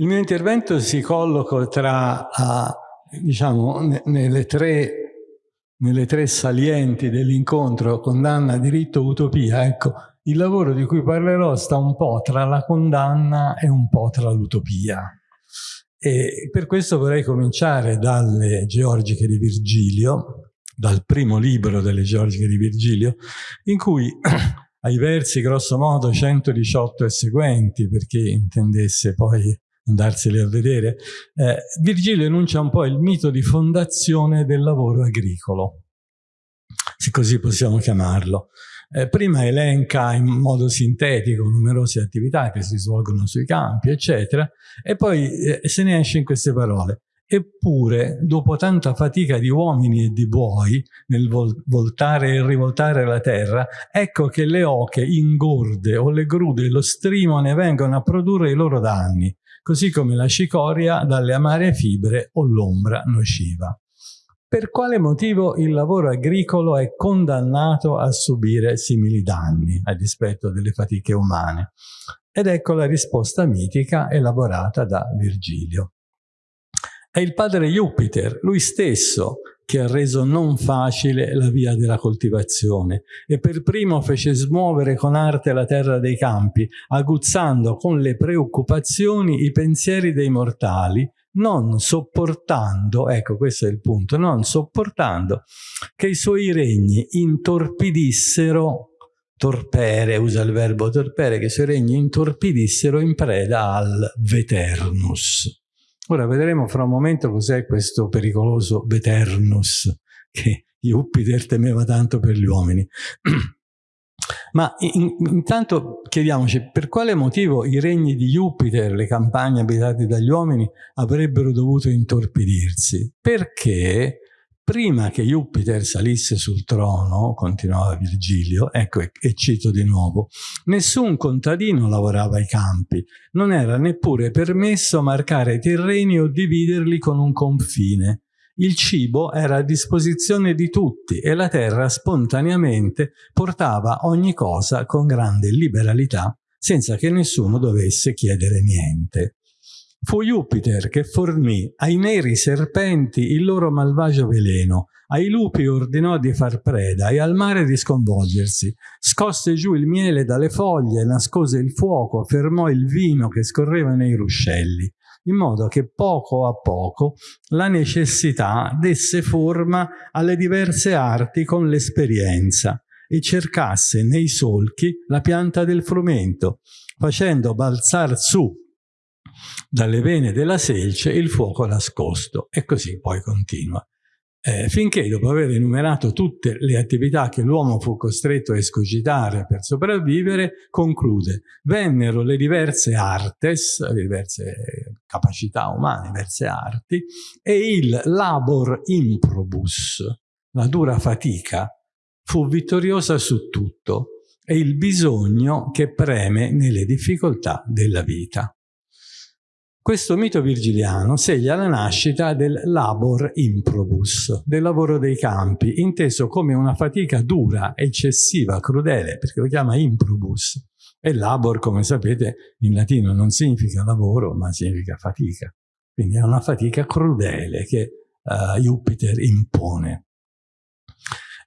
Il mio intervento si colloca tra, uh, diciamo, nelle tre, nelle tre salienti dell'incontro condanna, diritto, utopia. Ecco, il lavoro di cui parlerò sta un po' tra la condanna e un po' tra l'utopia. E per questo vorrei cominciare dalle Georgiche di Virgilio, dal primo libro delle Georgiche di Virgilio, in cui ai versi grosso modo 118 e seguenti, per chi intendesse poi andarseli a vedere, eh, Virgilio enuncia un po' il mito di fondazione del lavoro agricolo, se così possiamo chiamarlo. Eh, prima elenca in modo sintetico numerose attività che si svolgono sui campi, eccetera, e poi eh, se ne esce in queste parole. Eppure, dopo tanta fatica di uomini e di buoi nel voltare e rivoltare la terra, ecco che le oche ingorde o le grude lo strimone vengono a produrre i loro danni, così come la cicoria dalle amare fibre o l'ombra nociva. Per quale motivo il lavoro agricolo è condannato a subire simili danni a dispetto delle fatiche umane? Ed ecco la risposta mitica elaborata da Virgilio. È il padre Jupiter, lui stesso, che ha reso non facile la via della coltivazione e per primo fece smuovere con arte la terra dei campi, aguzzando con le preoccupazioni i pensieri dei mortali, non sopportando, ecco questo è il punto, non sopportando che i suoi regni intorpidissero, torpere, usa il verbo torpere, che i suoi regni intorpidissero in preda al veternus. Ora vedremo fra un momento cos'è questo pericoloso Veternus che Jupiter temeva tanto per gli uomini. Ma in, intanto chiediamoci per quale motivo i regni di Jupiter, le campagne abitate dagli uomini, avrebbero dovuto intorpidirsi? Perché prima che Jupiter salisse sul trono, continuava Virgilio, ecco e, cito di nuovo, nessun contadino lavorava ai campi, non era neppure permesso marcare i terreni o dividerli con un confine. Il cibo era a disposizione di tutti e la terra spontaneamente portava ogni cosa con grande liberalità senza che nessuno dovesse chiedere niente. Fu Jupiter che fornì ai neri serpenti il loro malvagio veleno, ai lupi ordinò di far preda e al mare di sconvolgersi. Scosse giù il miele dalle foglie, nascose il fuoco, fermò il vino che scorreva nei ruscelli, in modo che poco a poco la necessità desse forma alle diverse arti con l'esperienza e cercasse nei solchi la pianta del frumento, facendo balzar su dalle vene della selce il fuoco nascosto e così poi continua. Eh, finché dopo aver enumerato tutte le attività che l'uomo fu costretto a escogitare per sopravvivere, conclude, vennero le diverse artes, le diverse capacità umane, diverse arti, e il labor improbus, la dura fatica, fu vittoriosa su tutto, e il bisogno che preme nelle difficoltà della vita. Questo mito virgiliano segna la nascita del labor improbus, del lavoro dei campi, inteso come una fatica dura, eccessiva, crudele, perché lo chiama improbus. E labor, come sapete, in latino non significa lavoro, ma significa fatica. Quindi è una fatica crudele che uh, Jupiter impone.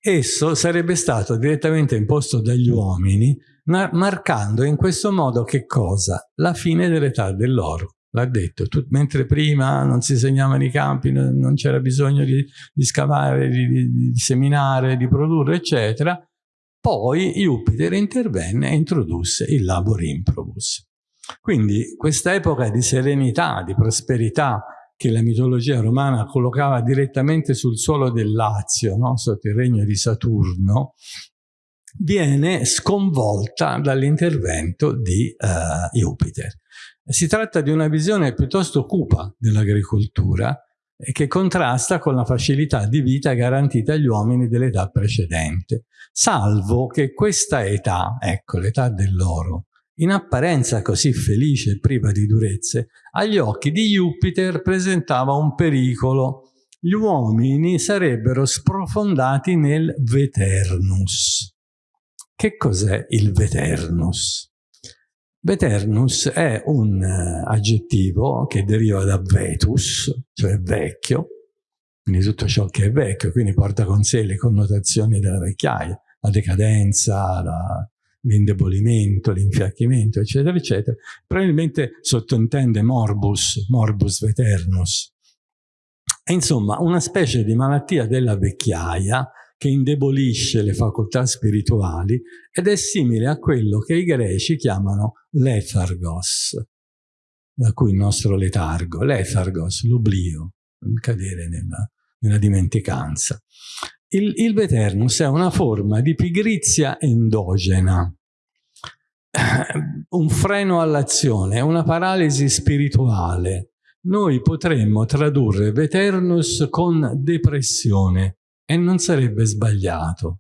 Esso sarebbe stato direttamente imposto dagli uomini, marcando in questo modo che cosa? La fine dell'età dell'oro l'ha detto, tu, mentre prima non si segnavano i campi, non, non c'era bisogno di, di scavare, di, di, di, seminare, di produrre, eccetera, poi Jupiter intervenne e introdusse il labor improbus. Quindi questa epoca di serenità, di prosperità, che la mitologia romana collocava direttamente sul suolo del Lazio, no? sotto il regno di Saturno, viene sconvolta dall'intervento di uh, Jupiter. Si tratta di una visione piuttosto cupa dell'agricoltura che contrasta con la facilità di vita garantita agli uomini dell'età precedente, salvo che questa età, ecco l'età dell'oro, in apparenza così felice e priva di durezze, agli occhi di Jupiter presentava un pericolo. Gli uomini sarebbero sprofondati nel Veternus. Che cos'è il Veternus? Veternus è un uh, aggettivo che deriva da vetus, cioè vecchio, quindi tutto ciò che è vecchio, quindi porta con sé le connotazioni della vecchiaia, la decadenza, l'indebolimento, l'infiacchimento, eccetera, eccetera. Probabilmente sottintende morbus, morbus veternus. Insomma, una specie di malattia della vecchiaia che indebolisce le facoltà spirituali ed è simile a quello che i greci chiamano lethargos, da cui il nostro letargo, lethargos, l'oblio, il cadere nella, nella dimenticanza. Il, il Veternus è una forma di pigrizia endogena, un freno all'azione, una paralisi spirituale. Noi potremmo tradurre Veternus con depressione, e non sarebbe sbagliato.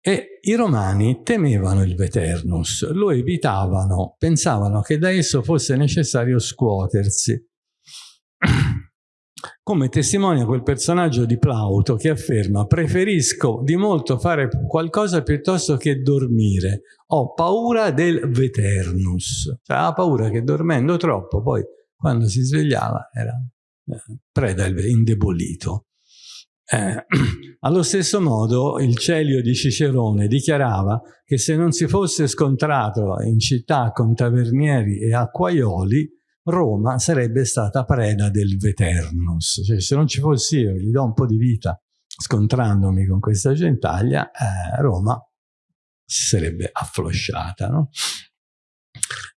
E i romani temevano il Veternus, lo evitavano, pensavano che da esso fosse necessario scuotersi. Come testimonia quel personaggio di Plauto che afferma preferisco di molto fare qualcosa piuttosto che dormire, ho paura del Veternus, cioè ha paura che dormendo troppo poi quando si svegliava era preda indebolito. Eh, allo stesso modo il Celio di Cicerone dichiarava che se non si fosse scontrato in città con tavernieri e acquaioli, Roma sarebbe stata preda del Veternus. Cioè, se non ci fossi io, gli do un po' di vita scontrandomi con questa gentaglia, eh, Roma si sarebbe afflosciata. No?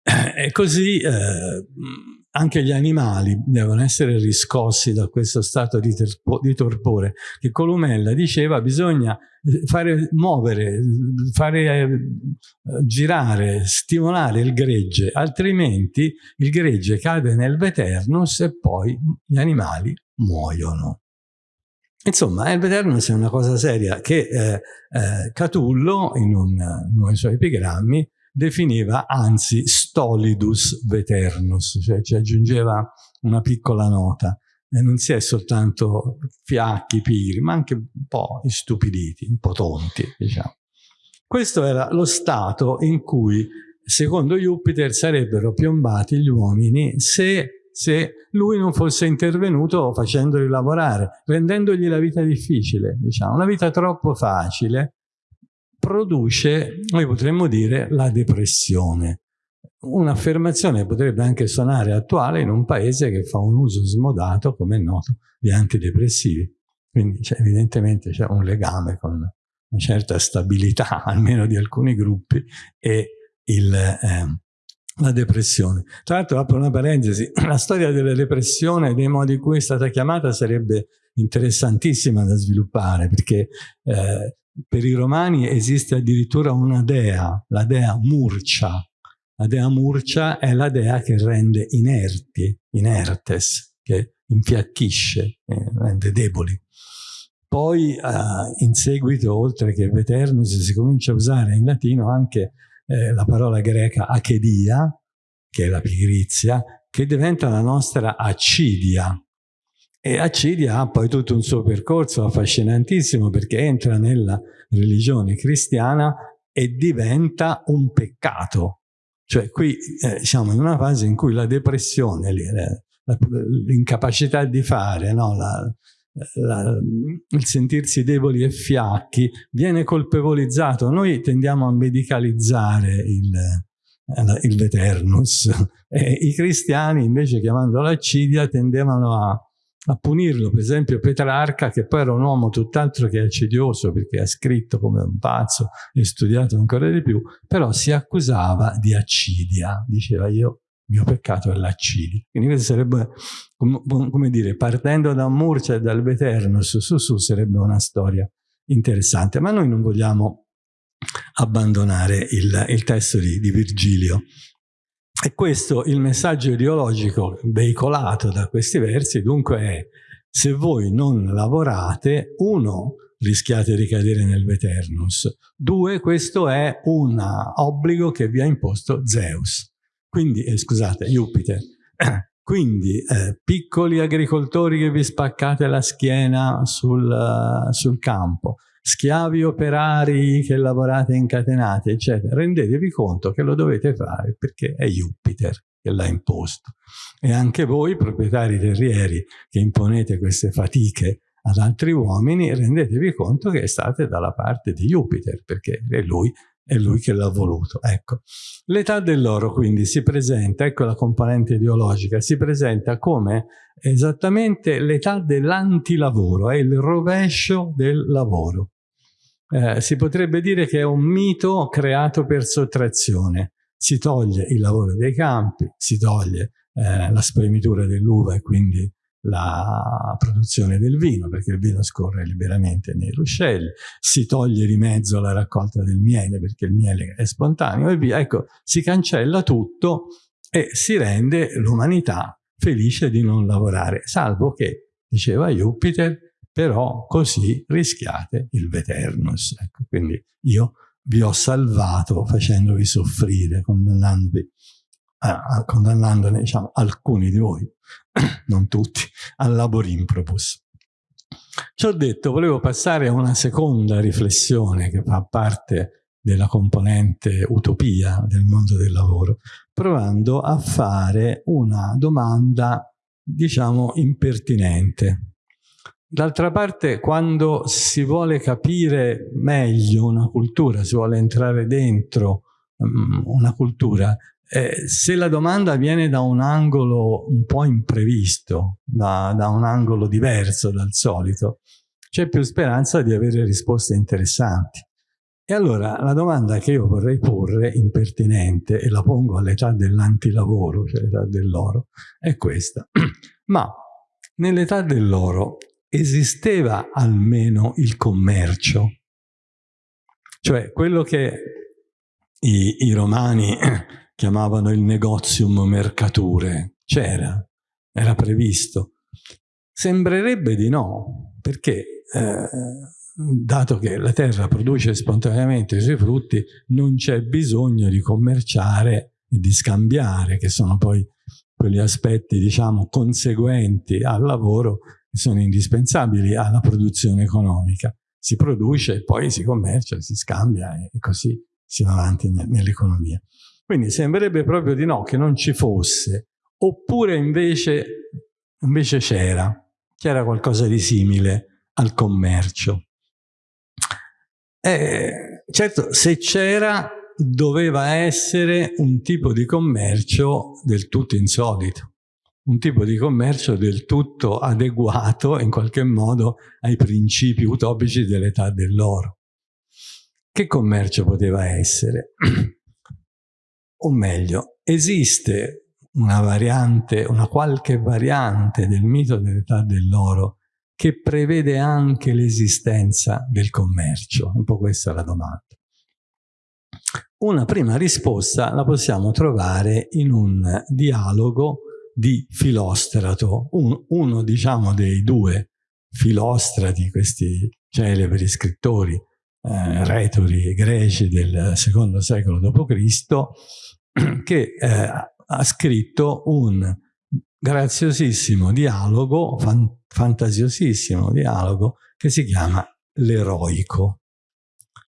E così eh, anche gli animali devono essere riscossi da questo stato di, di torpore, che Columella diceva bisogna eh, fare muovere, fare eh, girare, stimolare il gregge, altrimenti il gregge cade nel veternus e poi gli animali muoiono. Insomma, il veternus è una cosa seria che eh, eh, Catullo, in, un, in uno dei suoi epigrammi, definiva anzi stolidus veternus, cioè ci aggiungeva una piccola nota. E non si è soltanto fiacchi, pigri, ma anche un po' istupiditi, un po' tonti, diciamo. Questo era lo stato in cui, secondo Jupiter, sarebbero piombati gli uomini se, se lui non fosse intervenuto facendoli lavorare, rendendogli la vita difficile, diciamo, una vita troppo facile, produce, noi potremmo dire, la depressione. Un'affermazione potrebbe anche suonare attuale in un paese che fa un uso smodato, come è noto, di antidepressivi. Quindi cioè, evidentemente c'è un legame con una certa stabilità, almeno di alcuni gruppi, e il, eh, la depressione. Tra l'altro, apro una parentesi, la storia della depressione e dei modi in cui è stata chiamata sarebbe interessantissima da sviluppare, perché eh, per i romani esiste addirittura una dea, la dea Murcia. La dea Murcia è la dea che rende inerti, inertes, che infiacchisce, eh, rende deboli. Poi eh, in seguito, oltre che Veternus, si comincia a usare in latino anche eh, la parola greca achedia, che è la pigrizia, che diventa la nostra accidia, e Accidia ha poi tutto un suo percorso affascinantissimo perché entra nella religione cristiana e diventa un peccato. Cioè qui eh, siamo in una fase in cui la depressione, l'incapacità di fare, no? la, la, il sentirsi deboli e fiacchi viene colpevolizzato. Noi tendiamo a medicalizzare il, eh, il veternus. E I cristiani invece chiamando l'accidia tendevano a a punirlo, per esempio Petrarca, che poi era un uomo tutt'altro che accidioso, perché ha scritto come un pazzo e studiato ancora di più, però si accusava di accidia, diceva io, il mio peccato è l'accidia. Quindi questo sarebbe, come dire, partendo da Murcia e dal Veternus, su su sarebbe una storia interessante, ma noi non vogliamo abbandonare il, il testo di, di Virgilio. E questo, il messaggio ideologico veicolato da questi versi, dunque è se voi non lavorate, uno, rischiate di cadere nel Veternus, due, questo è un obbligo che vi ha imposto Zeus, quindi, eh, scusate, Jupiter. Quindi, eh, piccoli agricoltori che vi spaccate la schiena sul, uh, sul campo, schiavi operari che lavorate incatenati, eccetera, rendetevi conto che lo dovete fare perché è Jupiter che l'ha imposto. E anche voi, proprietari terrieri, che imponete queste fatiche ad altri uomini, rendetevi conto che state dalla parte di Jupiter, perché è lui, è lui che l'ha voluto. Ecco. L'età dell'oro quindi si presenta, ecco la componente ideologica, si presenta come esattamente l'età dell'antilavoro, è il rovescio del lavoro. Eh, si potrebbe dire che è un mito creato per sottrazione. Si toglie il lavoro dei campi, si toglie eh, la spremitura dell'uva e quindi la produzione del vino, perché il vino scorre liberamente nei ruscelli, si toglie di mezzo la raccolta del miele, perché il miele è spontaneo e via. Ecco, si cancella tutto e si rende l'umanità felice di non lavorare, salvo che, diceva Jupiter, però così rischiate il Veternus. Ecco, quindi io vi ho salvato facendovi soffrire, condannandovi eh, condannandone diciamo, alcuni di voi, non tutti, al labor improbus. Ciò detto, volevo passare a una seconda riflessione che fa parte della componente utopia del mondo del lavoro, provando a fare una domanda, diciamo, impertinente. D'altra parte, quando si vuole capire meglio una cultura, si vuole entrare dentro um, una cultura, eh, se la domanda viene da un angolo un po' imprevisto, da, da un angolo diverso dal solito, c'è più speranza di avere risposte interessanti. E allora la domanda che io vorrei porre, impertinente, e la pongo all'età dell'antilavoro, cioè l'età dell'oro, è questa. Ma nell'età dell'oro esisteva almeno il commercio? Cioè quello che i, i romani chiamavano il negozium mercature, c'era, era previsto. Sembrerebbe di no, perché eh, dato che la terra produce spontaneamente i suoi frutti, non c'è bisogno di commerciare e di scambiare, che sono poi quegli aspetti, diciamo, conseguenti al lavoro sono indispensabili alla produzione economica. Si produce, poi si commercia, si scambia e così si va avanti nell'economia. Quindi sembrerebbe proprio di no, che non ci fosse. Oppure invece, c'era, c'era qualcosa di simile al commercio. Eh, certo, se c'era, doveva essere un tipo di commercio del tutto insolito, un tipo di commercio del tutto adeguato in qualche modo ai principi utopici dell'età dell'oro. Che commercio poteva essere? o meglio, esiste una variante, una qualche variante del mito dell'età dell'oro che prevede anche l'esistenza del commercio? Un po' questa è la domanda. Una prima risposta la possiamo trovare in un dialogo di Filostrato, un, uno diciamo dei due filostrati, questi celebri scrittori eh, retori greci del secondo secolo d.C., che eh, ha scritto un graziosissimo dialogo, fan, fantasiosissimo dialogo, che si chiama L'Eroico.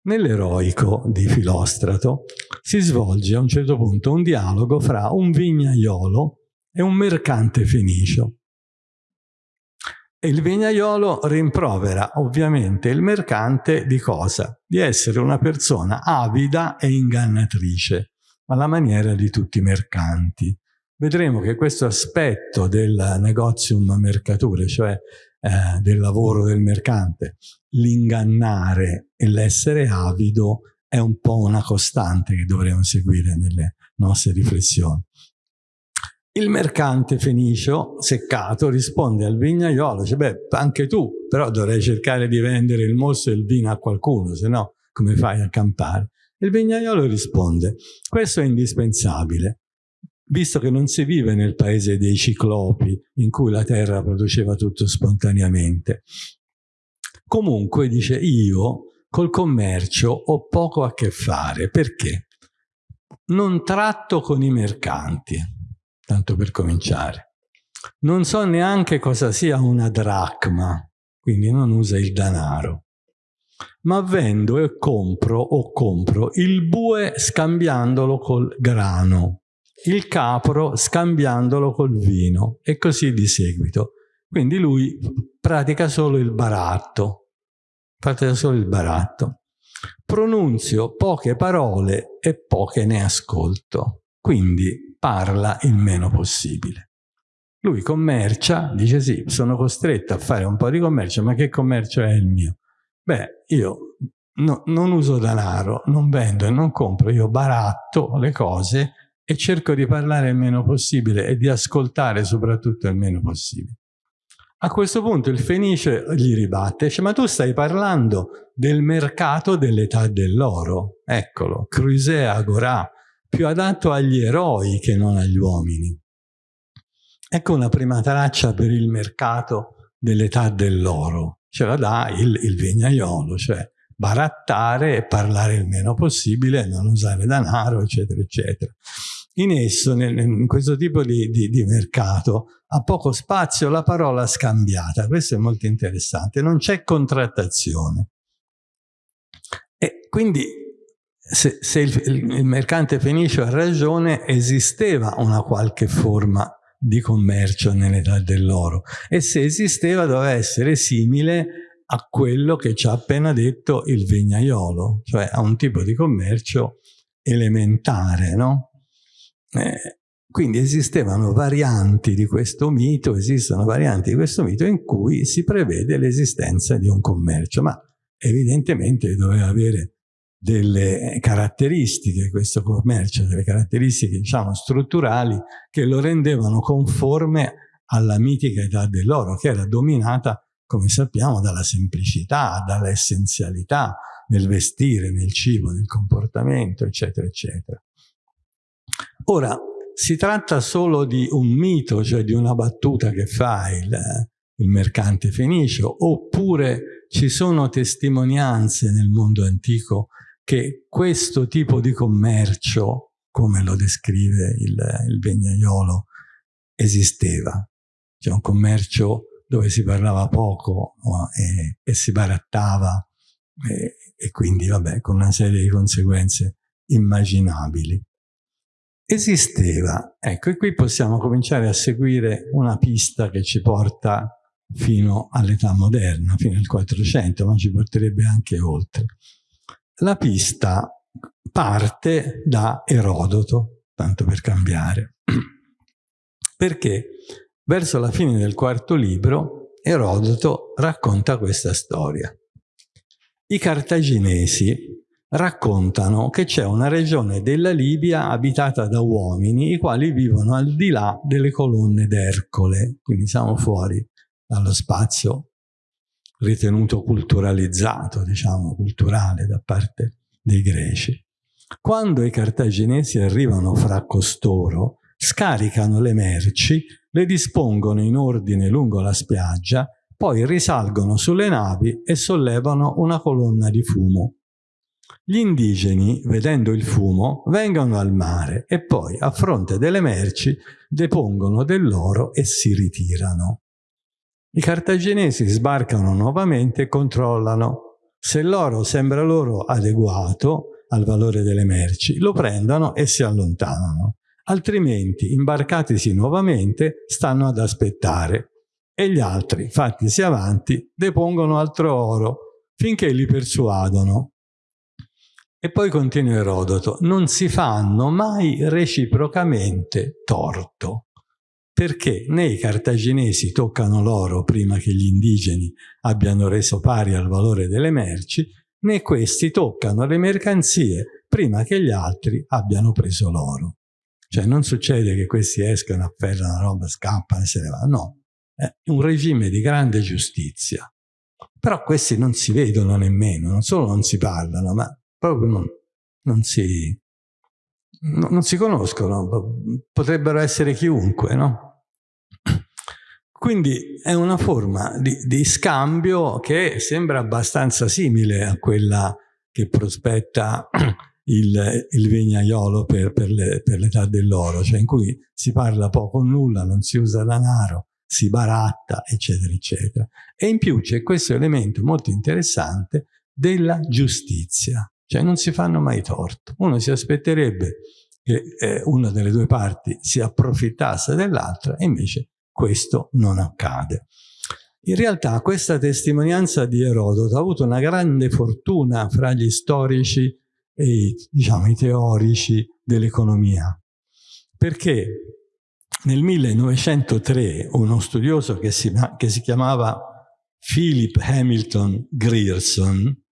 Nell'Eroico di Filostrato si svolge a un certo punto un dialogo fra un vignaiolo e un mercante fenicio. E il vignaiolo rimprovera ovviamente il mercante di cosa? Di essere una persona avida e ingannatrice, alla maniera di tutti i mercanti. Vedremo che questo aspetto del negozium mercature, cioè eh, del lavoro del mercante, l'ingannare e l'essere avido, è un po' una costante che dovremo seguire nelle nostre riflessioni. Il mercante fenicio, seccato, risponde al vignaiolo, dice, beh, anche tu, però dovrei cercare di vendere il mosto e il vino a qualcuno, se no come fai a campare? Il vignaiolo risponde, questo è indispensabile, visto che non si vive nel paese dei ciclopi, in cui la terra produceva tutto spontaneamente. Comunque, dice, io col commercio ho poco a che fare, perché? Non tratto con i mercanti, tanto per cominciare. Non so neanche cosa sia una dracma, quindi non usa il denaro. ma vendo e compro o compro il bue scambiandolo col grano, il capro scambiandolo col vino e così di seguito. Quindi lui pratica solo il baratto, pratica solo il baratto. Pronunzio poche parole e poche ne ascolto, quindi parla il meno possibile. Lui commercia, dice sì, sono costretto a fare un po' di commercio, ma che commercio è il mio? Beh, io no, non uso denaro, non vendo e non compro, io baratto le cose e cerco di parlare il meno possibile e di ascoltare soprattutto il meno possibile. A questo punto il Fenice gli ribatte, dice, ma tu stai parlando del mercato dell'età dell'oro. Eccolo, Crusea Agorà, più adatto agli eroi che non agli uomini. Ecco una prima traccia per il mercato dell'età dell'oro. Ce la dà il, il vignaiolo, cioè barattare e parlare il meno possibile, non usare denaro, eccetera, eccetera. In esso, in questo tipo di, di, di mercato, ha poco spazio la parola scambiata. Questo è molto interessante. Non c'è contrattazione. E quindi, se, se il, il, mercante fenicio ha ragione, esisteva una qualche forma di commercio nell'età dell'oro. E se esisteva, doveva essere simile a quello che ci ha appena detto il vignaiolo, cioè a un tipo di commercio elementare, no? Eh, quindi esistevano varianti di questo mito, esistono varianti di questo mito in cui si prevede l'esistenza di un commercio, ma evidentemente doveva avere delle caratteristiche questo commercio, delle caratteristiche diciamo strutturali che lo rendevano conforme alla mitica età dell'oro che era dominata come sappiamo dalla semplicità, dall'essenzialità nel vestire, nel cibo, nel comportamento eccetera eccetera. Ora, si tratta solo di un mito, cioè di una battuta che fa il, il mercante fenicio, oppure ci sono testimonianze nel mondo antico che questo tipo di commercio, come lo descrive il, il vignaiolo, esisteva. Cioè un commercio dove si parlava poco e, e si barattava e, e quindi, vabbè, con una serie di conseguenze immaginabili esisteva. Ecco, e qui possiamo cominciare a seguire una pista che ci porta fino all'età moderna, fino al 400, ma ci porterebbe anche oltre. La pista parte da Erodoto, tanto per cambiare, perché verso la fine del quarto libro Erodoto racconta questa storia. I cartaginesi raccontano che c'è una regione della Libia abitata da uomini i quali vivono al di là delle colonne d'Ercole, quindi siamo fuori dallo spazio ritenuto culturalizzato, diciamo culturale da parte dei greci. Quando i cartaginesi arrivano fra costoro, scaricano le merci, le dispongono in ordine lungo la spiaggia, poi risalgono sulle navi e sollevano una colonna di fumo gli indigeni, vedendo il fumo, vengono al mare e poi, a fronte delle merci, depongono dell'oro e si ritirano. I cartaginesi sbarcano nuovamente e controllano. Se l'oro sembra loro adeguato al valore delle merci, lo prendono e si allontanano. Altrimenti, imbarcatisi nuovamente, stanno ad aspettare. E gli altri, fattisi avanti, depongono altro oro, finché li persuadono e poi continua Erodoto, non si fanno mai reciprocamente torto, perché né i cartaginesi toccano l'oro prima che gli indigeni abbiano reso pari al valore delle merci, né questi toccano le mercanzie prima che gli altri abbiano preso l'oro. Cioè non succede che questi escano, afferrano la roba, scappano e se ne vanno, no. È un regime di grande giustizia. Però questi non si vedono nemmeno, non solo non si parlano, ma proprio non, non, si, no, non si conoscono, potrebbero essere chiunque, no? Quindi è una forma di, di, scambio che sembra abbastanza simile a quella che prospetta il, il vignaiolo per, per l'età dell'oro, cioè in cui si parla poco o nulla, non si usa denaro, si baratta, eccetera, eccetera. E in più c'è questo elemento molto interessante della giustizia, cioè non si fanno mai torto. Uno si aspetterebbe che eh, una delle due parti si approfittasse dell'altra e invece questo non accade. In realtà questa testimonianza di Erodoto ha avuto una grande fortuna fra gli storici e i, diciamo, i teorici dell'economia, perché nel 1903 uno studioso che si, che si chiamava Philip Hamilton Grierson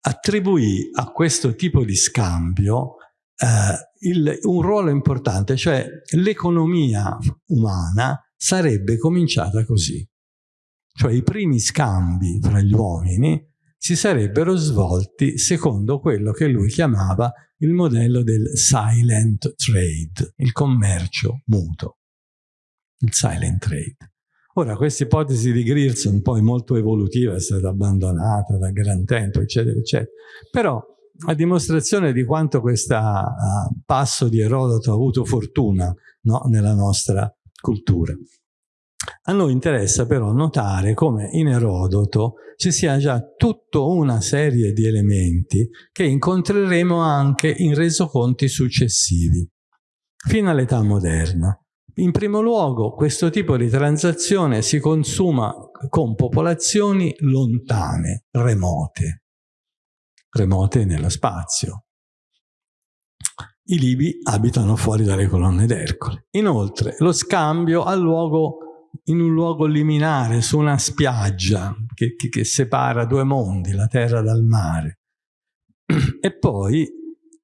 attribuì a questo tipo di scambio eh, il, un ruolo importante, cioè l'economia umana sarebbe cominciata così. Cioè i primi scambi fra gli uomini si sarebbero svolti secondo quello che lui chiamava il modello del silent trade, il commercio muto, il silent trade. Ora, questa ipotesi di Grierson, poi molto evolutiva, è stata abbandonata da gran tempo, eccetera, eccetera. Però, a dimostrazione di quanto questo uh, passo di Erodoto ha avuto fortuna no, nella nostra cultura. A noi interessa però notare come in Erodoto ci sia già tutta una serie di elementi che incontreremo anche in resoconti successivi, fino all'età moderna. In primo luogo, questo tipo di transazione si consuma con popolazioni lontane, remote, remote nello spazio. I Libi abitano fuori dalle colonne d'Ercole. Inoltre, lo scambio ha luogo in un luogo liminare, su una spiaggia che, che, che separa due mondi, la terra dal mare. E poi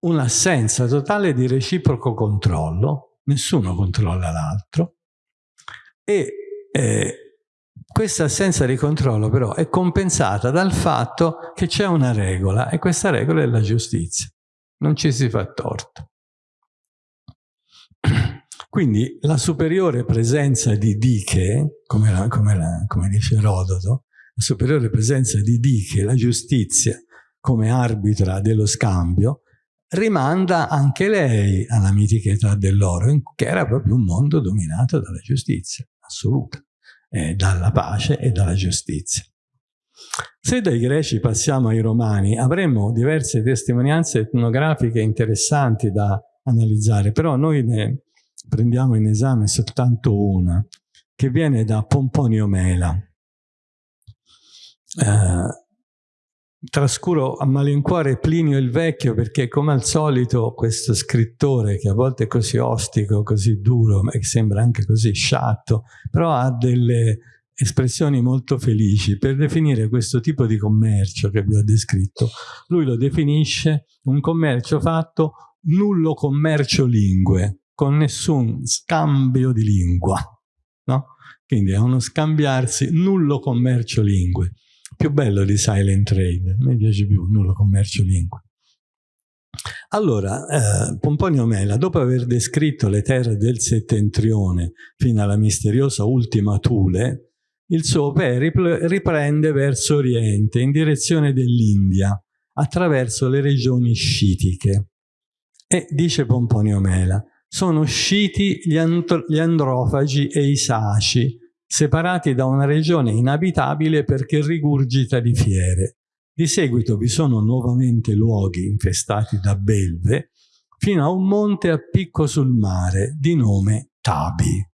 un'assenza totale di reciproco controllo, nessuno controlla l'altro, e eh, questa assenza di controllo però è compensata dal fatto che c'è una regola e questa regola è la giustizia, non ci si fa torto. Quindi la superiore presenza di Diche, come, la, come, la, come dice Erodoto, la superiore presenza di Diche, la giustizia, come arbitra dello scambio, rimanda anche lei alla mitica età dell'oro, che era proprio un mondo dominato dalla giustizia assoluta, eh, dalla pace e dalla giustizia. Se dai greci passiamo ai romani, avremo diverse testimonianze etnografiche interessanti da analizzare, però noi ne prendiamo in esame soltanto una, che viene da Pomponio Mela. Eh, trascuro a malincuore Plinio il Vecchio perché come al solito questo scrittore che a volte è così ostico, così duro, e sembra anche così sciatto, però ha delle espressioni molto felici per definire questo tipo di commercio che vi ho descritto. Lui lo definisce un commercio fatto nullo commercio lingue, con nessun scambio di lingua. No? Quindi è uno scambiarsi nullo commercio lingue. Più bello di silent trade, me piace più nullo commercio lingue. Allora, eh, Pomponio Mela, dopo aver descritto le terre del settentrione fino alla misteriosa ultima Thule, il suo periplo riprende verso oriente, in direzione dell'India, attraverso le regioni scitiche. E dice Pomponio Mela, sono usciti gli, gli androfagi e i saci, separati da una regione inabitabile perché rigurgita di fiere. Di seguito vi sono nuovamente luoghi infestati da belve, fino a un monte a picco sul mare, di nome Tabi.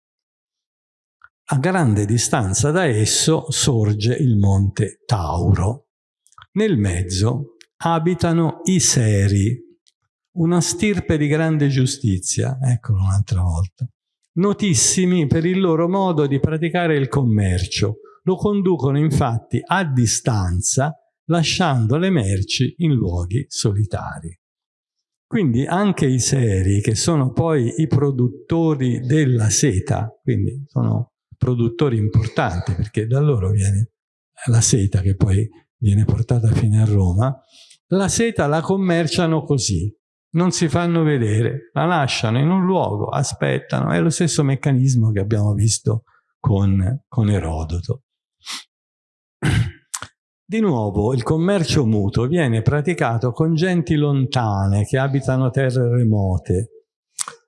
A grande distanza da esso sorge il monte Tauro. Nel mezzo abitano i Seri, una stirpe di grande giustizia, eccolo un'altra volta, notissimi per il loro modo di praticare il commercio. Lo conducono infatti a distanza, lasciando le merci in luoghi solitari. Quindi anche i seri, che sono poi i produttori della seta, quindi sono produttori importanti, perché da loro viene la seta che poi viene portata fino a Roma, la seta la commerciano così, non si fanno vedere, la lasciano in un luogo, aspettano, è lo stesso meccanismo che abbiamo visto con, con Erodoto. Di nuovo, il commercio mutuo viene praticato con genti lontane che abitano terre remote.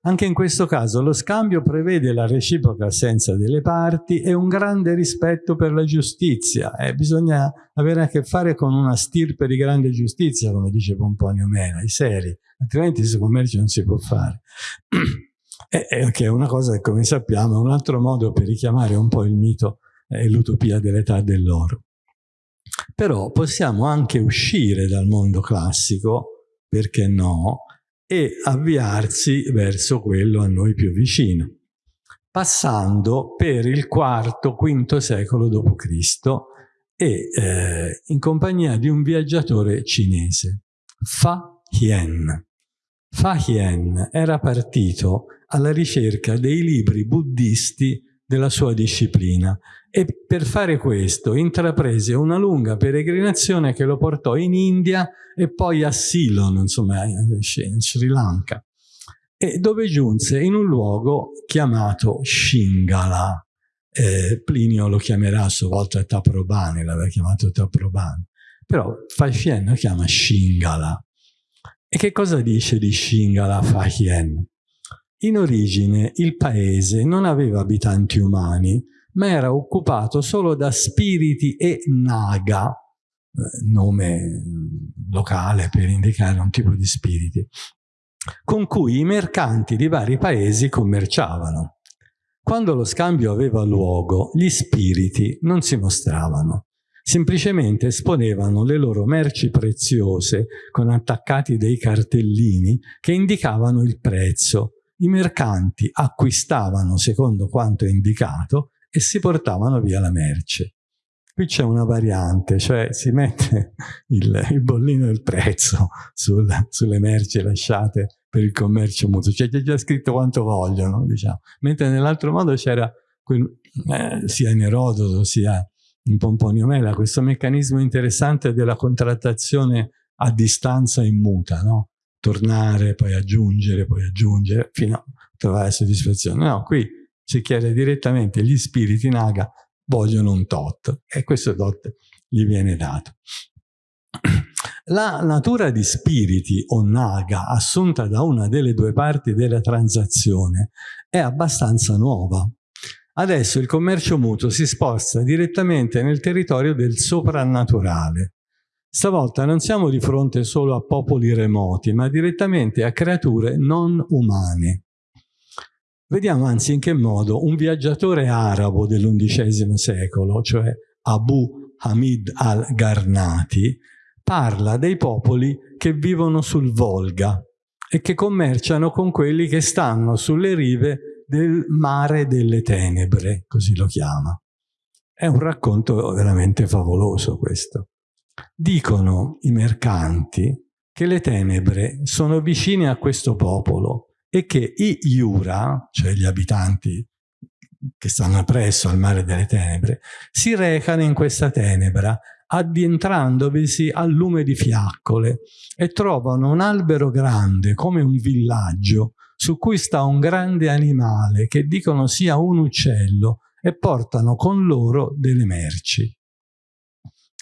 Anche in questo caso lo scambio prevede la reciproca assenza delle parti e un grande rispetto per la giustizia. Eh, bisogna avere a che fare con una stirpe di grande giustizia, come dice Pomponio Mena, i seri, altrimenti questo commercio non si può fare. e, e, che è una cosa che, come sappiamo, è un altro modo per richiamare un po' il mito e l'utopia dell'età dell'oro. Però possiamo anche uscire dal mondo classico, perché no, e avviarsi verso quello a noi più vicino, passando per il IV-V secolo d.C. e eh, in compagnia di un viaggiatore cinese, Fa Hien. Fa Hien era partito alla ricerca dei libri buddisti della sua disciplina e per fare questo intraprese una lunga peregrinazione che lo portò in India e poi a Ceylon, insomma in Sri Lanka, e dove giunse in un luogo chiamato Shingala. Eh, Plinio lo chiamerà a sua volta Taprobane, l'aveva chiamato Taprobane, però Fahien lo chiama Shingala. E che cosa dice di Shingala Fahien? In origine il paese non aveva abitanti umani, ma era occupato solo da spiriti e naga, eh, nome locale per indicare un tipo di spiriti, con cui i mercanti di vari paesi commerciavano. Quando lo scambio aveva luogo, gli spiriti non si mostravano, semplicemente esponevano le loro merci preziose con attaccati dei cartellini che indicavano il prezzo. I mercanti acquistavano secondo quanto indicato e si portavano via la merce. Qui c'è una variante, cioè si mette il, il bollino del prezzo sul, sulle merci lasciate per il commercio mutuo, cioè c'è già scritto quanto vogliono, diciamo. Mentre nell'altro modo c'era, eh, sia in Erodoto sia in Pomponio Mela, questo meccanismo interessante della contrattazione a distanza in muta, no? Tornare, poi aggiungere, poi aggiungere, fino a trovare soddisfazione. No, qui si chiede direttamente gli spiriti naga vogliono un tot e questo tot gli viene dato. La natura di spiriti o naga assunta da una delle due parti della transazione è abbastanza nuova. Adesso il commercio mutuo si sposta direttamente nel territorio del soprannaturale. Stavolta non siamo di fronte solo a popoli remoti, ma direttamente a creature non umane. Vediamo anzi in che modo un viaggiatore arabo dell'undicesimo secolo, cioè Abu Hamid al-Garnati, parla dei popoli che vivono sul Volga e che commerciano con quelli che stanno sulle rive del mare delle tenebre, così lo chiama. È un racconto veramente favoloso questo. Dicono i mercanti che le tenebre sono vicine a questo popolo e che i Iura, cioè gli abitanti che stanno presso al mare delle tenebre, si recano in questa tenebra addentrandovi al lume di fiaccole e trovano un albero grande come un villaggio su cui sta un grande animale che dicono sia un uccello e portano con loro delle merci.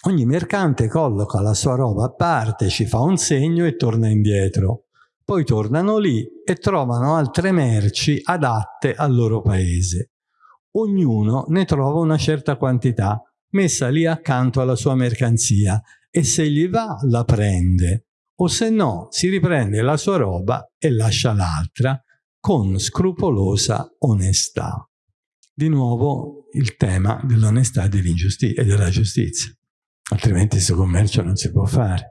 Ogni mercante colloca la sua roba a parte, ci fa un segno e torna indietro. Poi tornano lì e trovano altre merci adatte al loro paese. Ognuno ne trova una certa quantità messa lì accanto alla sua mercanzia e se gli va la prende o se no si riprende la sua roba e lascia l'altra con scrupolosa onestà. Di nuovo il tema dell'onestà e della giustizia, altrimenti questo commercio non si può fare.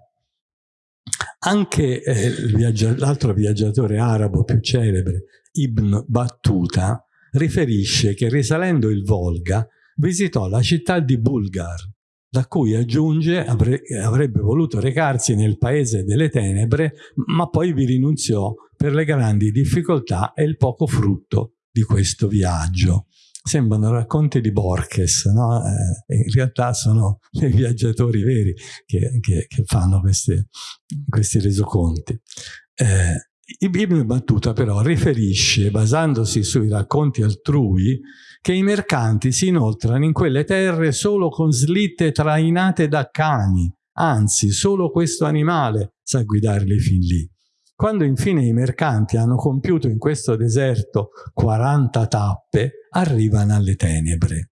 Anche eh, l'altro viaggiatore arabo più celebre, Ibn Battuta, riferisce che risalendo il Volga visitò la città di Bulgar, da cui aggiunge avrebbe voluto recarsi nel paese delle tenebre, ma poi vi rinunziò per le grandi difficoltà e il poco frutto di questo viaggio. Sembrano racconti di Borges, no? eh, in realtà sono dei viaggiatori veri che, che, che fanno queste, questi resoconti. Eh, Ibn Battuta però riferisce, basandosi sui racconti altrui, che i mercanti si inoltrano in quelle terre solo con slitte trainate da cani, anzi solo questo animale sa guidarli fin lì. Quando infine i mercanti hanno compiuto in questo deserto 40 tappe, arrivano alle tenebre.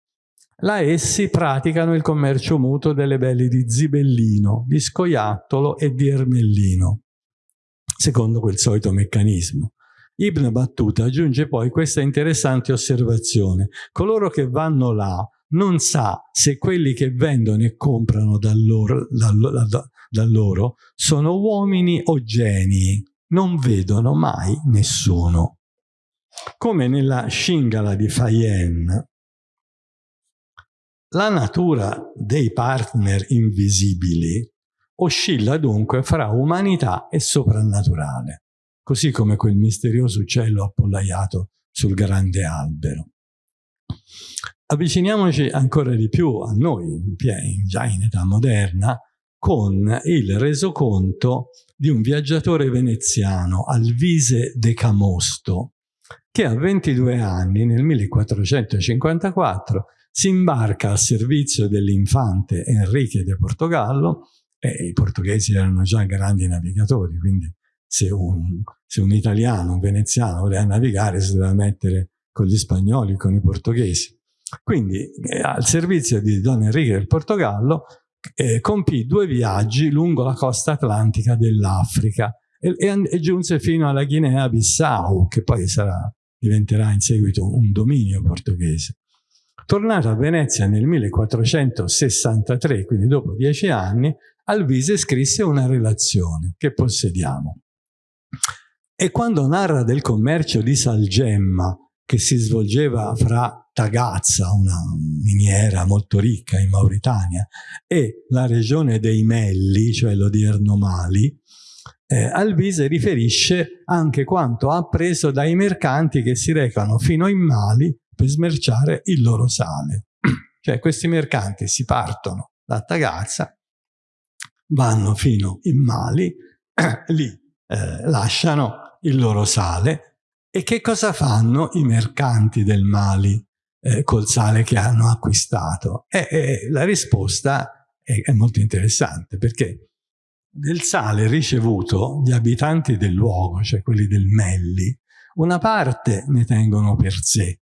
Là essi praticano il commercio mutuo delle belli di Zibellino, di Scoiattolo e di Ermellino, secondo quel solito meccanismo. Ibn Battuta aggiunge poi questa interessante osservazione. Coloro che vanno là non sa se quelli che vendono e comprano da loro, da, da, da loro sono uomini o genii. Non vedono mai nessuno. Come nella Shingala di Fayen, la natura dei partner invisibili oscilla dunque fra umanità e soprannaturale così come quel misterioso uccello appollaiato sul grande albero. Avviciniamoci ancora di più a noi, già in età moderna, con il resoconto di un viaggiatore veneziano, Alvise de Camosto, che a 22 anni, nel 1454, si imbarca al servizio dell'infante Enrique de Portogallo, e i portoghesi erano già grandi navigatori, quindi se un, se un italiano, un veneziano voleva navigare si doveva mettere con gli spagnoli, con i portoghesi. Quindi eh, al servizio di Don Enrique del Portogallo eh, compì due viaggi lungo la costa atlantica dell'Africa e, e, e, giunse fino alla Guinea-Bissau, che poi sarà, diventerà in seguito un dominio portoghese. Tornato a Venezia nel 1463, quindi dopo dieci anni, Alvise scrisse una relazione che possediamo. E quando narra del commercio di salgemma che si svolgeva fra Tagazza, una miniera molto ricca in Mauritania, e la regione dei Melli, cioè l'odierno Mali, eh, Alvise riferisce anche quanto ha appreso dai mercanti che si recano fino in Mali per smerciare il loro sale. cioè questi mercanti si partono da Tagazza, vanno fino in Mali, lì eh, lasciano il loro sale e che cosa fanno i mercanti del Mali eh, col sale che hanno acquistato? E, e la risposta è, è molto interessante perché del sale ricevuto gli abitanti del luogo, cioè quelli del Melli, una parte ne tengono per sé,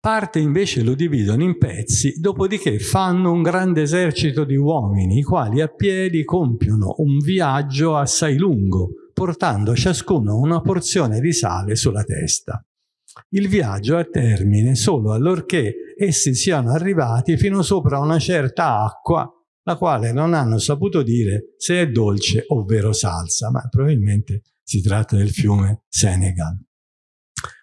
Parte invece lo dividono in pezzi, dopodiché fanno un grande esercito di uomini, i quali a piedi compiono un viaggio assai lungo, portando ciascuno una porzione di sale sulla testa. Il viaggio ha termine solo allorché essi siano arrivati fino sopra una certa acqua, la quale non hanno saputo dire se è dolce ovvero salsa, ma probabilmente si tratta del fiume Senegal.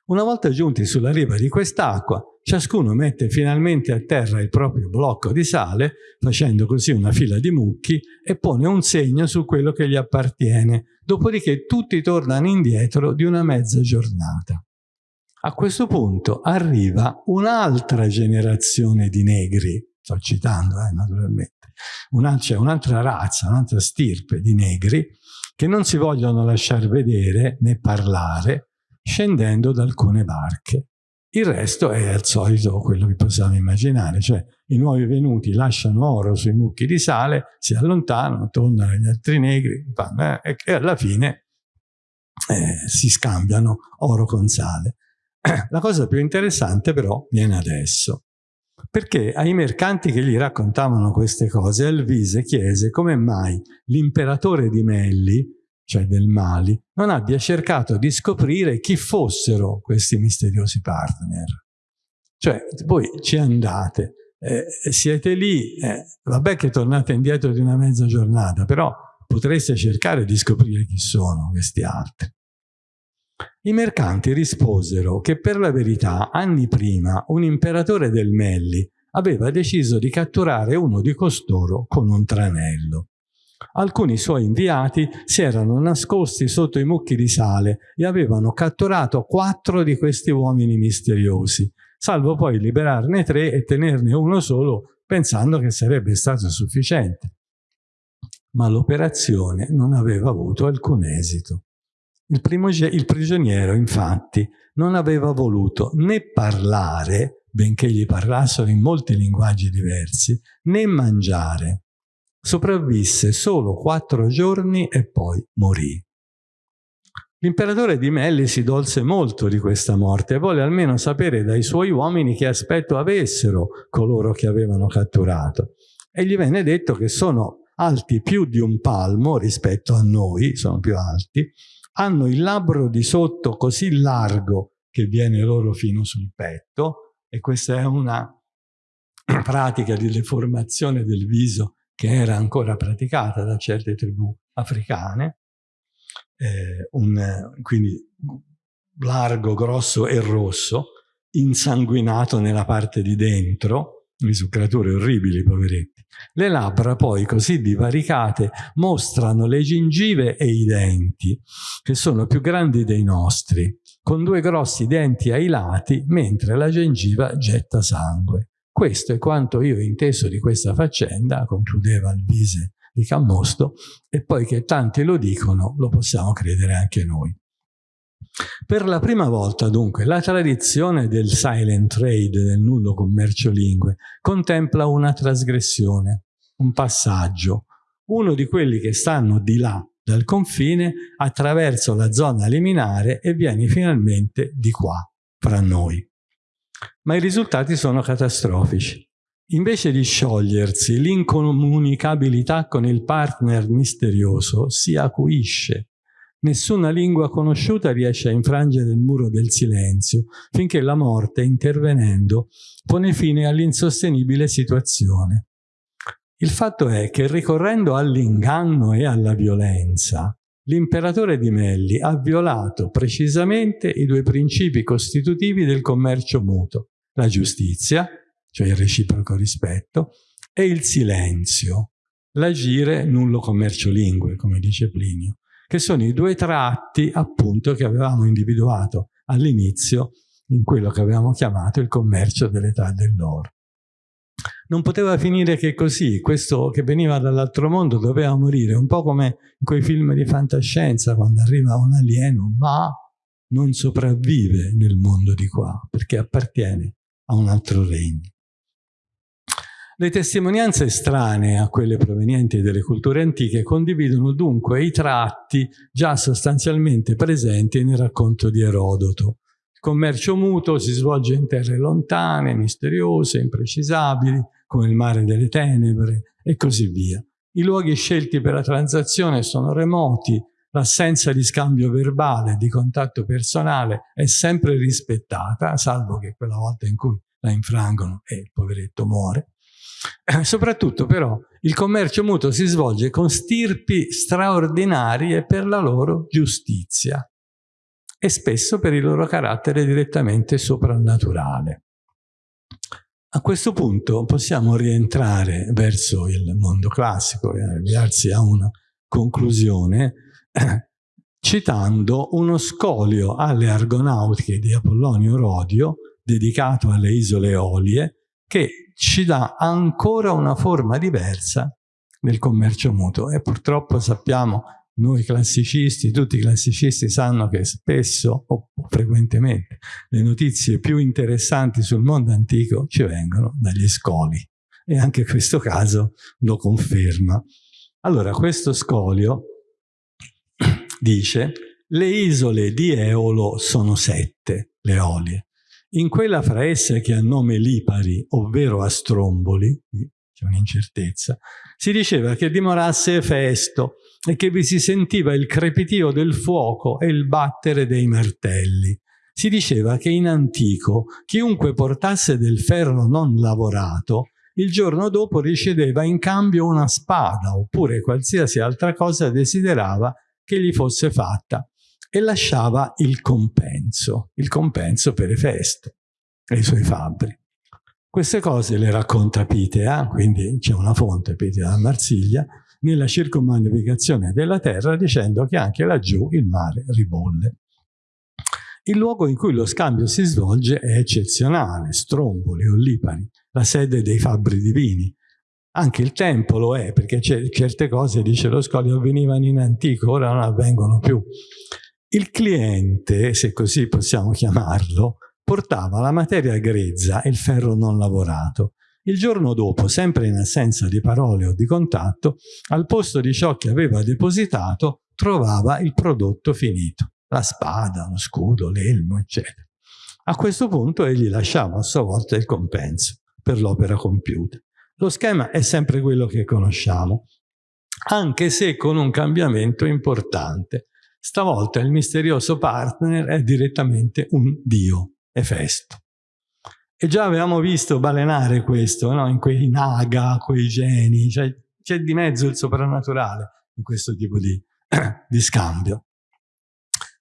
Una volta giunti sulla riva di quest'acqua, ciascuno mette finalmente a terra il proprio blocco di sale, facendo così una fila di mucchi, e pone un segno su quello che gli appartiene, dopodiché tutti tornano indietro di una mezza giornata. A questo punto arriva un'altra generazione di negri, sto citando eh, naturalmente, c'è un'altra razza, un'altra stirpe di negri, che non si vogliono lasciare vedere né parlare, scendendo da alcune barche. Il resto è al solito quello che possiamo immaginare, cioè i nuovi venuti lasciano oro sui mucchi di sale, si allontanano, tornano gli altri negri eh, e alla fine eh, si scambiano oro con sale. La cosa più interessante però viene adesso, perché ai mercanti che gli raccontavano queste cose Alvise chiese come mai l'imperatore di Melli cioè del Mali, non abbia cercato di scoprire chi fossero questi misteriosi partner. Cioè, voi ci andate, eh, siete lì, eh, vabbè che tornate indietro di una mezza giornata, però potreste cercare di scoprire chi sono questi altri. I mercanti risposero che per la verità, anni prima, un imperatore del Melli aveva deciso di catturare uno di costoro con un tranello. Alcuni suoi inviati si erano nascosti sotto i mucchi di sale e avevano catturato quattro di questi uomini misteriosi, salvo poi liberarne tre e tenerne uno solo pensando che sarebbe stato sufficiente. Ma l'operazione non aveva avuto alcun esito. Il, il prigioniero, infatti, non aveva voluto né parlare, benché gli parlassero in molti linguaggi diversi, né mangiare sopravvisse solo quattro giorni e poi morì. L'imperatore di Melli si dolse molto di questa morte e volle almeno sapere dai suoi uomini che aspetto avessero coloro che avevano catturato. E gli venne detto che sono alti più di un palmo rispetto a noi, sono più alti, hanno il labbro di sotto così largo che viene loro fino sul petto, e questa è una pratica di deformazione del viso che era ancora praticata da certe tribù africane, eh, un, quindi largo, grosso e rosso, insanguinato nella parte di dentro, su creature orribili, poveretti. Le labbra poi così divaricate mostrano le gengive e i denti, che sono più grandi dei nostri, con due grossi denti ai lati, mentre la gengiva getta sangue. Questo è quanto io ho inteso di questa faccenda, concludeva Alvise di Cammosto, e poi che tanti lo dicono, lo possiamo credere anche noi. Per la prima volta, dunque, la tradizione del silent trade, del nullo commercio lingue, contempla una trasgressione, un passaggio, uno di quelli che stanno di là dal confine attraverso la zona liminare e vieni finalmente di qua, fra noi. Ma i risultati sono catastrofici. Invece di sciogliersi, l'incomunicabilità con il partner misterioso si acuisce. Nessuna lingua conosciuta riesce a infrangere il muro del silenzio, finché la morte, intervenendo, pone fine all'insostenibile situazione. Il fatto è che ricorrendo all'inganno e alla violenza, l'imperatore di Melli ha violato precisamente i due principi costitutivi del commercio mutuo, la giustizia cioè il reciproco rispetto, e il silenzio, l'agire nullo commercio lingue, come dice Plinio, che sono i due tratti appunto che avevamo individuato all'inizio in quello che avevamo chiamato il commercio dell'età dell'oro. Non poteva finire che così, questo che veniva dall'altro mondo doveva morire, un po' come in quei film di fantascienza quando arriva un alieno, ma non sopravvive nel mondo di qua, perché appartiene a un altro regno. Le testimonianze estranee a quelle provenienti dalle culture antiche condividono dunque i tratti già sostanzialmente presenti nel racconto di Erodoto. Il commercio mutuo si svolge in terre lontane, misteriose, imprecisabili, come il mare delle tenebre e così via. I luoghi scelti per la transazione sono remoti, l'assenza di scambio verbale, di contatto personale è sempre rispettata, salvo che quella volta in cui la infrangono e il poveretto muore. Eh, soprattutto però il commercio mutuo si svolge con stirpi straordinarie per la loro giustizia e spesso per il loro carattere direttamente soprannaturale. A questo punto possiamo rientrare verso il mondo classico e avviarsi a una conclusione eh, citando uno scolio alle argonautiche di Apollonio Rodio dedicato alle isole Eolie che ci dà ancora una forma diversa del commercio mutuo. E purtroppo sappiamo noi classicisti, tutti i classicisti sanno che spesso o frequentemente le notizie più interessanti sul mondo antico ci vengono dagli scoli. E anche questo caso lo conferma. Allora questo scolio dice le isole di Eolo sono sette, le Olie, in quella fra esse che ha nome Lipari, ovvero a Stromboli, c'è un'incertezza, si diceva che dimorasse Efesto e che vi si sentiva il crepitio del fuoco e il battere dei martelli. Si diceva che in antico chiunque portasse del ferro non lavorato il giorno dopo riceveva in cambio una spada oppure qualsiasi altra cosa desiderava che gli fosse fatta e lasciava il compenso, il compenso per Efesto e i suoi fabbri. Queste cose le racconta Pitea, quindi c'è una fonte, Pitea da Marsiglia, nella circumnavigazione della terra dicendo che anche laggiù il mare ribolle. Il luogo in cui lo scambio si svolge è eccezionale, Stromboli o Lipari, la sede dei fabbri divini. Anche il tempo lo è, perché certe cose, dice lo scoglio, avvenivano in antico, ora non avvengono più. Il cliente, se così possiamo chiamarlo, portava la materia grezza e il ferro non lavorato. Il giorno dopo, sempre in assenza di parole o di contatto, al posto di ciò che aveva depositato, trovava il prodotto finito. la spada, lo scudo, l'elmo, eccetera. A questo punto egli lasciava a sua volta il compenso per l'opera compiuta. Lo schema è sempre quello che conosciamo, anche se con un cambiamento importante. Stavolta il misterioso partner è direttamente un dio, Efesto. E già avevamo visto balenare questo no? in quei naga, quei geni, cioè c'è di mezzo il soprannaturale in questo tipo di, di scambio.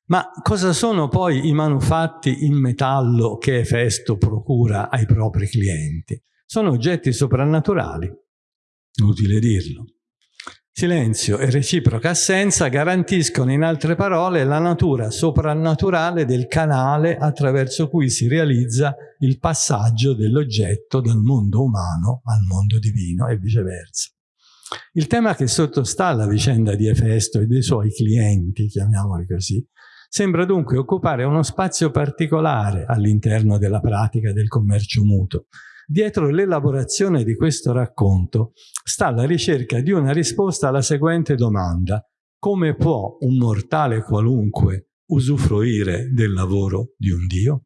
Ma cosa sono poi i manufatti in metallo che Efesto procura ai propri clienti? Sono oggetti soprannaturali, utile dirlo. Silenzio e reciproca assenza garantiscono in altre parole la natura soprannaturale del canale attraverso cui si realizza il passaggio dell'oggetto dal mondo umano al mondo divino e viceversa. Il tema che sottostà alla vicenda di Efesto e dei suoi clienti, chiamiamoli così, sembra dunque occupare uno spazio particolare all'interno della pratica del commercio mutuo, Dietro l'elaborazione di questo racconto sta la ricerca di una risposta alla seguente domanda. Come può un mortale qualunque usufruire del lavoro di un Dio?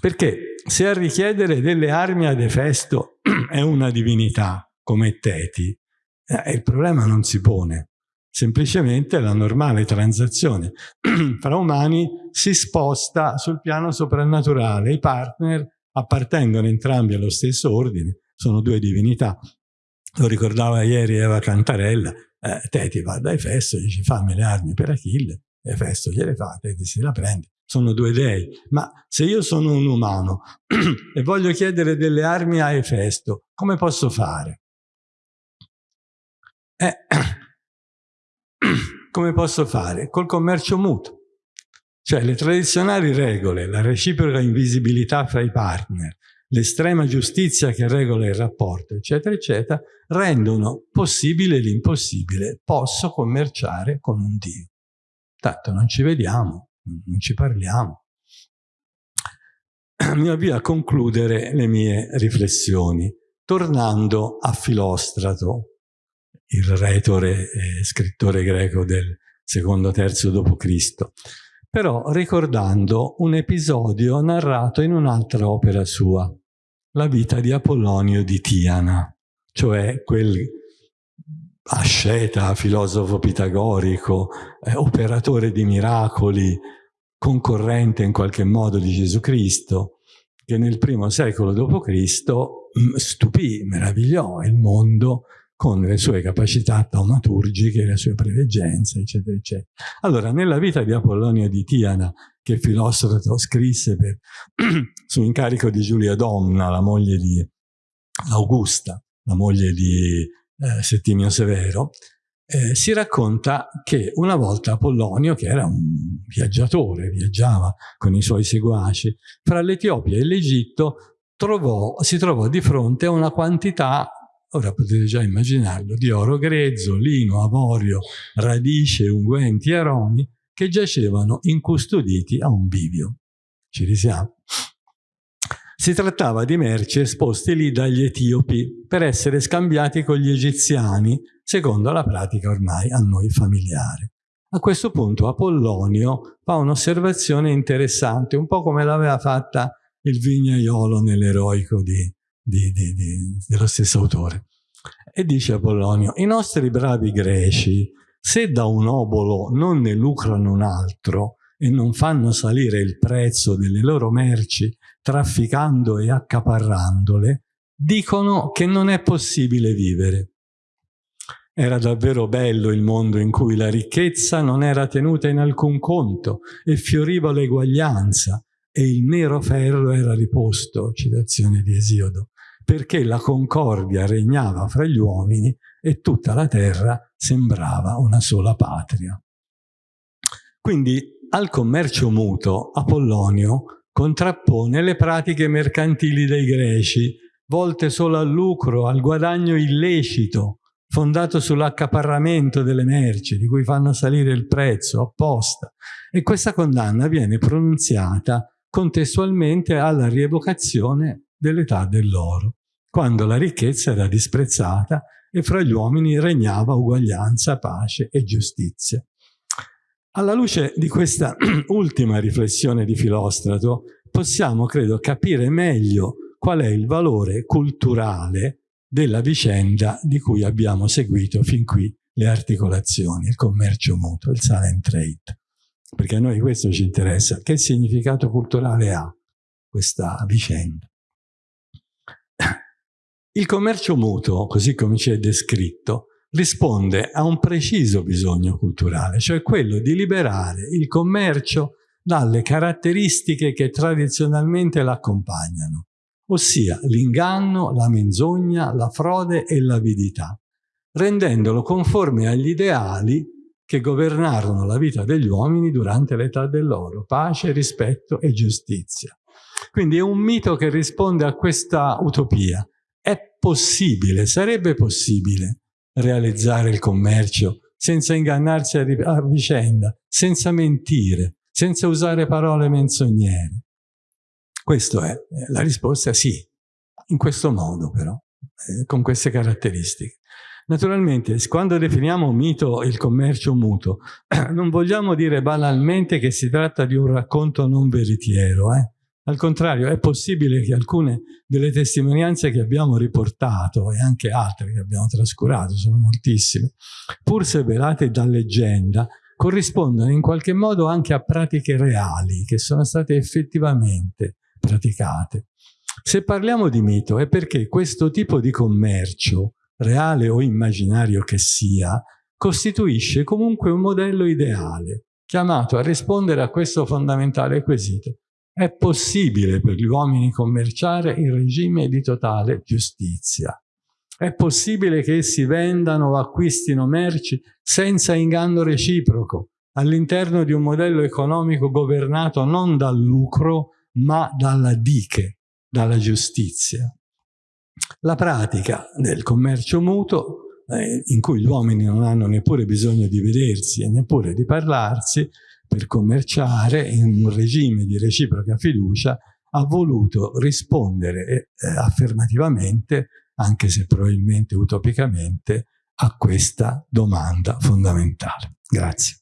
Perché se a richiedere delle armi ad Efesto è una divinità come Teti, eh, il problema non si pone. Semplicemente la normale transazione fra umani si sposta sul piano soprannaturale. I partner appartengono entrambi allo stesso ordine, sono due divinità. Lo ricordava ieri Eva Cantarella, eh, Teti va da Efesto, dice fammi le armi per Achille, Efesto gliele fa, Teti si la prende, sono due dei. Ma se io sono un umano e voglio chiedere delle armi a Efesto, come posso fare? Eh, come posso fare? Col commercio mutuo. Cioè le tradizionali regole, la reciproca invisibilità fra i partner, l'estrema giustizia che regola il rapporto, eccetera, eccetera, rendono possibile l'impossibile. Posso commerciare con un Dio. Tanto non ci vediamo, non ci parliamo. Mi avvio a concludere le mie riflessioni, tornando a Filostrato, il retore e scrittore greco del secondo terzo d.C., però ricordando un episodio narrato in un'altra opera sua, la vita di Apollonio di Tiana, cioè quel asceta, filosofo pitagorico, eh, operatore di miracoli, concorrente in qualche modo di Gesù Cristo, che nel primo secolo d.C. Mm, stupì, meravigliò il mondo con le sue capacità taumaturgiche, le sue preveggenze, eccetera, eccetera. Allora, nella vita di Apollonio di Tiana, che il filosofo scrisse per, su incarico di Giulia Domna, la moglie di Augusta, la moglie di eh, Settimio Severo, eh, si racconta che una volta Apollonio, che era un viaggiatore, viaggiava con i suoi seguaci, fra l'Etiopia e l'Egitto, si trovò di fronte a una quantità Ora potete già immaginarlo, di oro grezzo, lino, avorio, radice, unguenti, aromi, che giacevano incustoditi a un bivio. Ci risiamo? Si trattava di merci esposte lì dagli etiopi per essere scambiati con gli egiziani, secondo la pratica ormai a noi familiare. A questo punto Apollonio fa un'osservazione interessante, un po' come l'aveva fatta il vignaiolo nell'eroico di di, di, di, dello stesso autore. E dice Apollonio, i nostri bravi greci, se da un obolo non ne lucrano un altro e non fanno salire il prezzo delle loro merci trafficando e accaparrandole, dicono che non è possibile vivere. Era davvero bello il mondo in cui la ricchezza non era tenuta in alcun conto e fioriva l'eguaglianza e il nero ferro era riposto, citazione di Esiodo, perché la concordia regnava fra gli uomini e tutta la terra sembrava una sola patria. Quindi al commercio mutuo Apollonio contrappone le pratiche mercantili dei greci, volte solo al lucro, al guadagno illecito, fondato sull'accaparramento delle merci, di cui fanno salire il prezzo apposta. E questa condanna viene pronunziata contestualmente alla rievocazione dell'età dell'oro quando la ricchezza era disprezzata e fra gli uomini regnava uguaglianza, pace e giustizia. Alla luce di questa ultima riflessione di Filostrato, possiamo, credo, capire meglio qual è il valore culturale della vicenda di cui abbiamo seguito fin qui le articolazioni, il commercio mutuo, il silent trade. Perché a noi questo ci interessa. Che significato culturale ha questa vicenda? Il commercio mutuo, così come ci è descritto, risponde a un preciso bisogno culturale, cioè quello di liberare il commercio dalle caratteristiche che tradizionalmente l'accompagnano, ossia l'inganno, la menzogna, la frode e l'avidità, rendendolo conforme agli ideali che governarono la vita degli uomini durante l'età dell'oro, pace, rispetto e giustizia. Quindi è un mito che risponde a questa utopia. Possibile, sarebbe possibile realizzare il commercio senza ingannarsi a vicenda, senza mentire, senza usare parole menzognere. Questa è la risposta sì, in questo modo però, eh, con queste caratteristiche. Naturalmente, quando definiamo mito il commercio mutuo, non vogliamo dire banalmente che si tratta di un racconto non veritiero, eh? Al contrario, è possibile che alcune delle testimonianze che abbiamo riportato e anche altre che abbiamo trascurato, sono moltissime, pur se velate da leggenda, corrispondono in qualche modo anche a pratiche reali che sono state effettivamente praticate. Se parliamo di mito è perché questo tipo di commercio, reale o immaginario che sia, costituisce comunque un modello ideale, chiamato a rispondere a questo fondamentale quesito. È possibile per gli uomini commerciare in regime di totale giustizia. È possibile che essi vendano o acquistino merci senza inganno reciproco, all'interno di un modello economico governato non dal lucro, ma dalla diche, dalla giustizia. La pratica del commercio mutuo, eh, in cui gli uomini non hanno neppure bisogno di vedersi e neppure di parlarsi, per commerciare in un regime di reciproca fiducia ha voluto rispondere eh, affermativamente, anche se probabilmente utopicamente, a questa domanda fondamentale. Grazie.